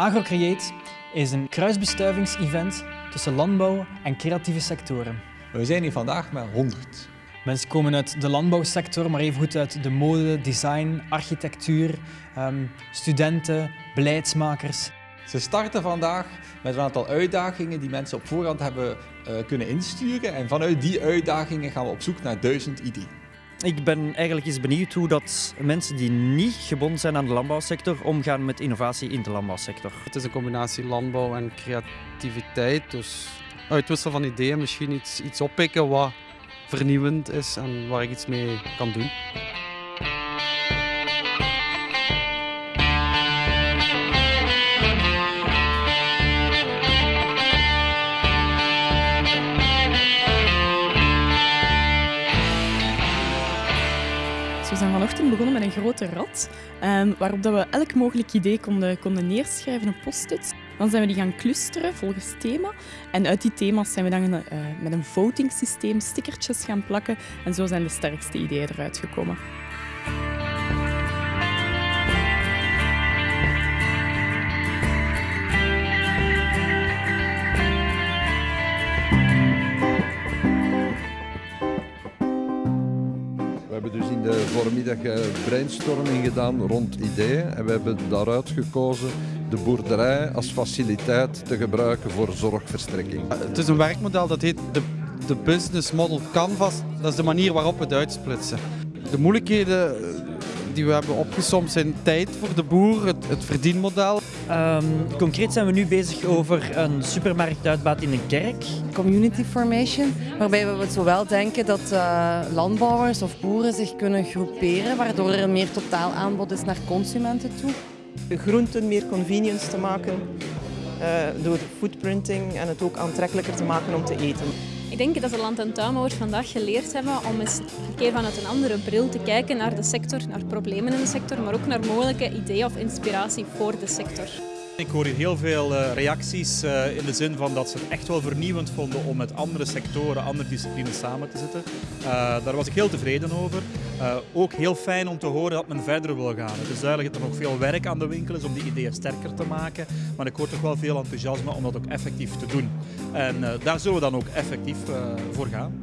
AgroCreate is een kruisbestuivingsevent tussen landbouw en creatieve sectoren. We zijn hier vandaag met 100. Mensen komen uit de landbouwsector, maar evengoed uit de mode, design, architectuur, ehm, studenten, beleidsmakers. Ze starten vandaag met een aantal uitdagingen die mensen op voorhand hebben uh, kunnen insturen. En vanuit die uitdagingen gaan we op zoek naar duizend ideeën. Ik ben eigenlijk eens benieuwd hoe dat mensen die niet gebonden zijn aan de landbouwsector omgaan met innovatie in de landbouwsector. Het is een combinatie landbouw en creativiteit. Dus uitwisselen van ideeën, misschien iets, iets oppikken wat vernieuwend is en waar ik iets mee kan doen. Vanochtend begonnen met een grote rad, um, waarop dat we elk mogelijk idee konden, konden neerschrijven op post-its. Dan zijn we die gaan clusteren volgens thema. En uit die thema's zijn we dan uh, met een voting systeem stickertjes gaan plakken. En zo zijn de sterkste ideeën eruit gekomen. Hebben dus in de voormiddag brainstorming gedaan rond ideeën. En we hebben daaruit gekozen de boerderij als faciliteit te gebruiken voor zorgverstrekking. Het is een werkmodel dat heet de, de Business Model Canvas. Dat is de manier waarop we het uitsplitsen. De moeilijkheden die we hebben opgesomd zijn tijd voor de boer, het, het verdienmodel. Um, concreet zijn we nu bezig over een supermarktuitbaat in een kerk. Community formation, waarbij we zowel denken dat uh, landbouwers of boeren zich kunnen groeperen, waardoor er een meer totaal aanbod is naar consumenten toe. De groenten meer convenience te maken uh, door footprinting en het ook aantrekkelijker te maken om te eten. Ik denk dat de land- en tuinbouwers vandaag geleerd hebben om eens een keer vanuit een andere bril te kijken naar de sector, naar problemen in de sector, maar ook naar mogelijke ideeën of inspiratie voor de sector. Ik hoor hier heel veel reacties in de zin van dat ze het echt wel vernieuwend vonden om met andere sectoren, andere disciplines samen te zitten. Daar was ik heel tevreden over. Ook heel fijn om te horen dat men verder wil gaan. Het is duidelijk dat er nog veel werk aan de winkel is om die ideeën sterker te maken. Maar ik hoor toch wel veel enthousiasme om dat ook effectief te doen. En daar zullen we dan ook effectief voor gaan.